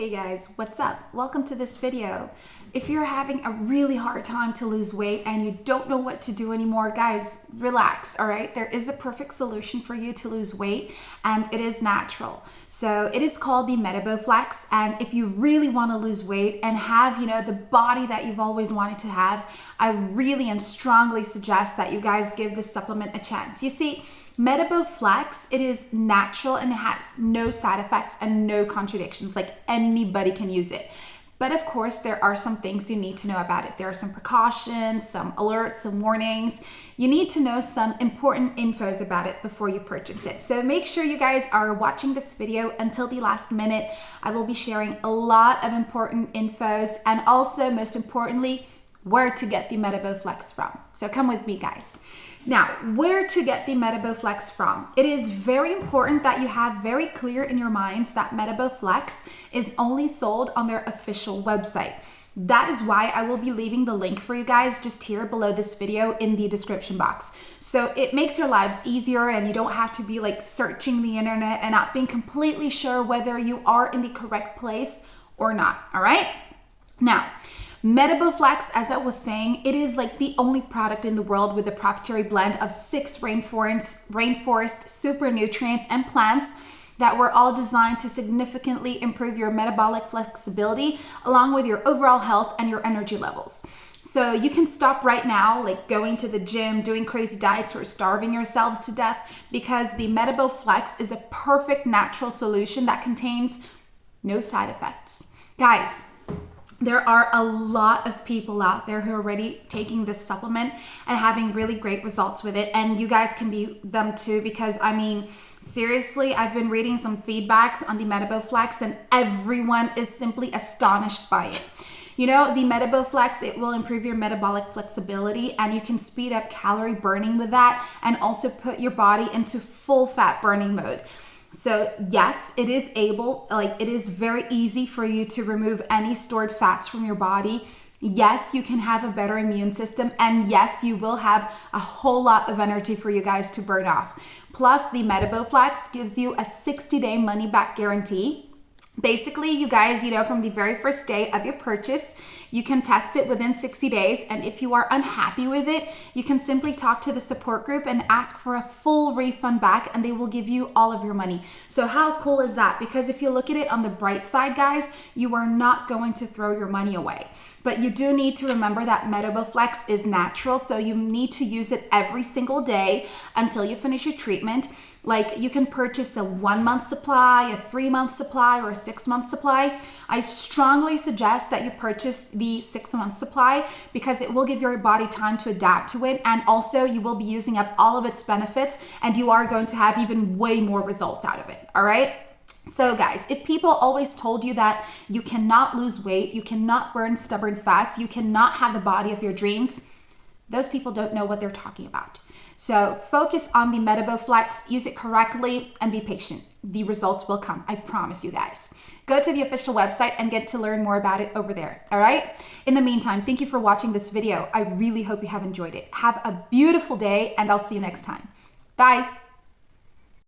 Hey guys, what's up? Welcome to this video. If you're having a really hard time to lose weight and you don't know what to do anymore, guys, relax, all right? There is a perfect solution for you to lose weight and it is natural. So it is called the MetaboFlex and if you really want to lose weight and have, you know, the body that you've always wanted to have, I really and strongly suggest that you guys give this supplement a chance. You see, MetaboFlex, it is natural and it has no side effects and no contradictions. Like anybody can use it. But of course, there are some things you need to know about it. There are some precautions, some alerts, some warnings. You need to know some important infos about it before you purchase it. So make sure you guys are watching this video until the last minute. I will be sharing a lot of important infos and also, most importantly, where to get the MetaboFlex from. So come with me, guys. Now, where to get the MetaboFlex from? It is very important that you have very clear in your minds that MetaboFlex is only sold on their official website. That is why I will be leaving the link for you guys just here below this video in the description box. So it makes your lives easier and you don't have to be like searching the internet and not being completely sure whether you are in the correct place or not, all right? Now, MetaboFlex, as I was saying, it is like the only product in the world with a proprietary blend of six rainforest, rainforest super nutrients and plants that were all designed to significantly improve your metabolic flexibility along with your overall health and your energy levels. So you can stop right now, like going to the gym, doing crazy diets, or starving yourselves to death because the MetaboFlex is a perfect natural solution that contains no side effects. Guys, there are a lot of people out there who are already taking this supplement and having really great results with it. And you guys can be them too, because I mean, seriously, I've been reading some feedbacks on the MetaboFlex and everyone is simply astonished by it. You know, the MetaboFlex, it will improve your metabolic flexibility and you can speed up calorie burning with that and also put your body into full fat burning mode. So yes, it is able, like it is very easy for you to remove any stored fats from your body. Yes, you can have a better immune system. And yes, you will have a whole lot of energy for you guys to burn off. Plus the MetaboFlex gives you a 60 day money back guarantee. Basically, you guys, you know, from the very first day of your purchase, you can test it within 60 days. And if you are unhappy with it, you can simply talk to the support group and ask for a full refund back and they will give you all of your money. So how cool is that? Because if you look at it on the bright side, guys, you are not going to throw your money away. But you do need to remember that MetaboFlex is natural. So you need to use it every single day until you finish your treatment. Like you can purchase a one month supply, a three month supply, or a six month supply. I strongly suggest that you purchase the six month supply because it will give your body time to adapt to it. And also, you will be using up all of its benefits and you are going to have even way more results out of it. All right. So, guys, if people always told you that you cannot lose weight, you cannot burn stubborn fats, you cannot have the body of your dreams, those people don't know what they're talking about. So focus on the MetaboFlex, use it correctly, and be patient. The results will come, I promise you guys. Go to the official website and get to learn more about it over there, all right? In the meantime, thank you for watching this video. I really hope you have enjoyed it. Have a beautiful day, and I'll see you next time. Bye.